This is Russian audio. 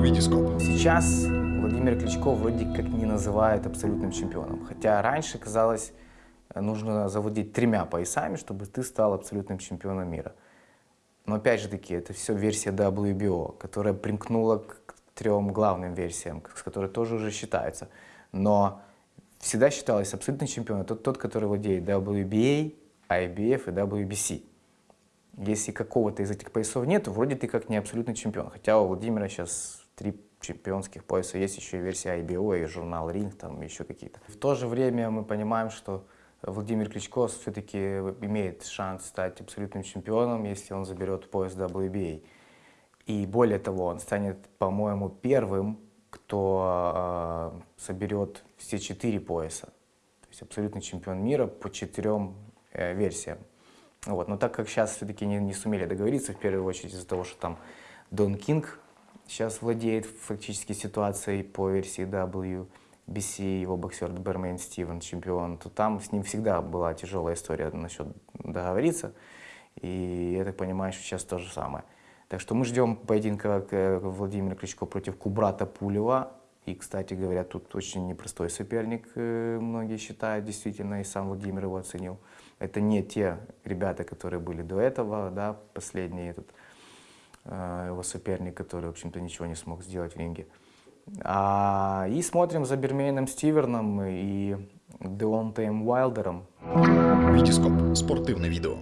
Витископ. Сейчас Владимир Кличко вроде как не называют абсолютным чемпионом. Хотя раньше казалось, нужно завладеть тремя поясами, чтобы ты стал абсолютным чемпионом мира. Но опять же таки, это все версия WBO, которая примкнула к трем главным версиям, с которой тоже уже считаются. Но всегда считалось абсолютным чемпионом тот, тот, который владеет WBA, IBF и WBC. Если какого-то из этих поясов нет, вроде ты как не абсолютный чемпион. Хотя у Владимира сейчас три чемпионских пояса, есть еще и версия IBO и журнал Ринг, там еще какие-то. В то же время мы понимаем, что Владимир Кличко все-таки имеет шанс стать абсолютным чемпионом, если он заберет пояс WBA. И более того, он станет, по-моему, первым, кто э, соберет все четыре пояса. То есть абсолютный чемпион мира по четырем э, версиям. Вот. Но так как сейчас все-таки не, не сумели договориться, в первую очередь из-за того, что там Дон Кинг сейчас владеет фактически ситуацией по версии WBC, его боксер Бермейн Стивен, чемпион, то там с ним всегда была тяжелая история насчет договориться. И я так понимаю, что сейчас то же самое. Так что мы ждем поединка э, Владимира Кличко против Кубрата Пулева. И, кстати говоря, тут очень непростой соперник, э, многие считают, действительно, и сам Владимир его оценил. Это не те ребята, которые были до этого, да, последний этот э, его соперник, который, в общем-то, ничего не смог сделать в ринге. А, и смотрим за Бермейном Стиверном и Деонтеем Уайлдером. Витископ. Спортивное видео.